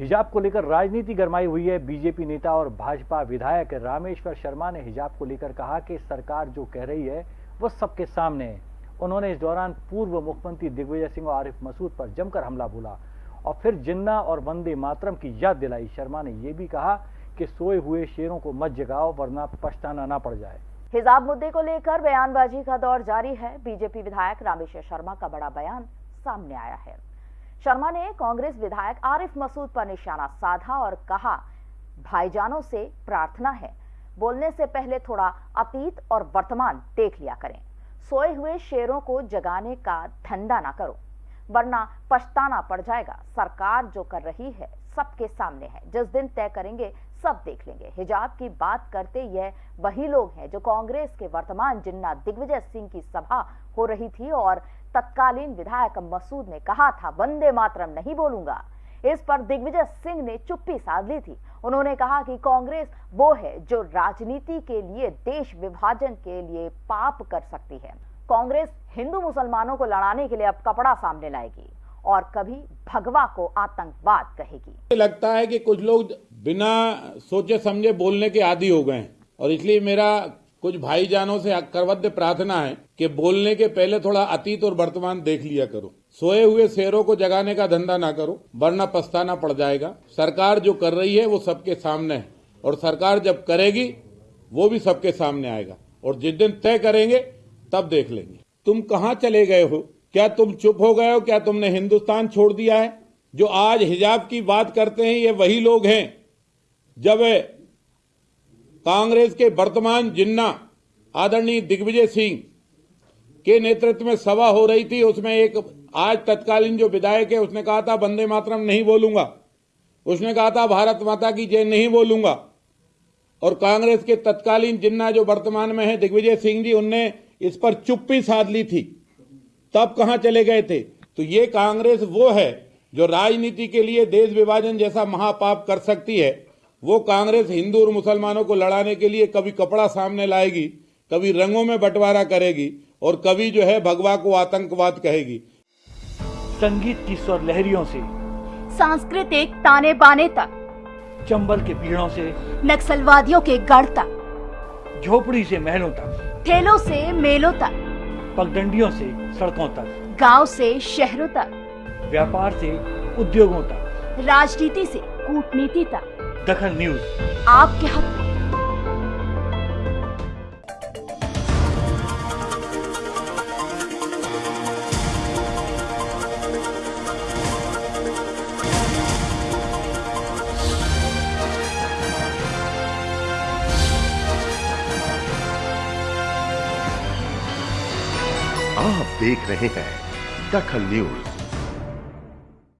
हिजाब को लेकर राजनीति गरमाई हुई है। बीजेपी नेता और भाजपा विधायक रामेश्वर शर्मा ने हिजाब को लेकर कहा कि सरकार जो कह रही है, वो सबके सामने है। उन्होंने इस दौरान पूर्व मुख्यमंत्री दिग्विजय सिंह और आरिफ मसूद पर जमकर हमला बोला और फिर जिन्ना और वंदे मातरम की याद दिलाई। शर्मा ने यह भी कहा कि सोए हुए शेरों को मत जगाओ, वरना पछताना ना पड़ जाए। हिजाब मुद्दे को लेकर बयानबाजी का दौर जारी है। बीजेपी विधायक रामेश्वर शर्मा का बड़ा बयान सामने आया है। शर्मा ने कांग्रेस विधायक आरिफ मसूद पर निशाना साधा और कहा, भाईजानों से प्रार्थना है। बोलने से पहले थोड़ा अतीत और वर्तमान देख लिया करें। सोए हुए शेरों को जगाने का धंधा ना करो, वरना पछताना पड़ जाएगा। सरकार जो कर रही है, सबके सामने है। जिस दिन तय करेंगे, सब देख लेंगे। हिजाब की बात करते यह वही लोग हैं जो कांग्रेस के वर्तमान जिन्ना दिग्विजय सिंह की सभा हो रही थी और तत्कालीन विधायक मसूद ने कहा था, वंदे मातरम नहीं बोलूँगा। इस पर दिग्विजय सिंह ने चुप्पी साध ली थी। उन्होंने कहा कि कांग्रेस वो है जो राजनीति के लिए, देश विभाजन के लिए पाप कर सकती है। कांग्रेस हिंदू मुसलमानों को लड़ाने के लिए अब कपड़ा सामने लाएगी और कभी भगवा को आतंकवाद कहेगी। लगता है कि कुछ लोग बिना सोचे समझे बोलने के आदि हो गए और इसलिए मेरा कुछ भाईजानों से करवद्य प्रार्थना है कि बोलने के पहले थोड़ा अतीत और वर्तमान देख लिया करो। सोए हुए शेरों को जगाने का धंधा ना करो, वरना पछताना पड़ जाएगा। सरकार जो कर रही है, वो सबके सामने है। और सरकार जब करेगी, वो भी सबके सामने आएगा। और जिस दिन तय करेंगे, तब देख लेंगे। तुम कहाँ चले गए हो? क्या तुम चुप हो गए हो? क्या तुमने हिंदुस्तान छोड़ दिया है? जो आज हिजाब की बात करते हैं, ये वही लोग हैं। जब कांग्रेस के वर्तमान जिन्ना आदरणीय दिग्विजय सिंह के नेतृत्व में सभा हो रही थी, उसमें एक आज तत्कालीन जो विधायक है, उसने कहा था, वंदे मातरम नहीं बोलूँगा। उसने कहा था, भारत माता की जय नहीं बोलूँगा। और कांग्रेस के तत्कालीन जिन्ना जो वर्तमान में है, दिग्विजय सिंह जी, उनने इस पर चुप्पी साध ली थी। तब कहाँ चले गए थे? तो ये कांग्रेस वो है जो राजनीति के लिए देश विभाजन जैसा महापाप कर सकती है। वो कांग्रेस हिंदू और मुसलमानों को लड़ाने के लिए कभी कपड़ा सामने लाएगी कभी रंगों में बंटवारा करेगी और कभी जो है भगवा को आतंकवाद कहेगी। संगीत की स्वर लहरियों से सांस्कृतिक ताने बाने तक चंबल के पीड़ों से नक्सलवादियों के गढ़ तक झोपड़ी से महलों तक ठेलों से मेलों तक पगडंडियों से सड़कों तक गाँव से शहरों तक व्यापार से उद्योगों तक राजनीति से कूटनीति तक। दखल न्यूज़। आपके हक आप देख रहे हैं दखल न्यूज़।